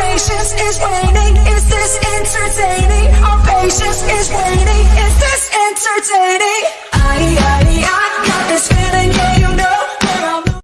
patience is waning. Is this entertaining? Our patience is waning. Is this entertaining?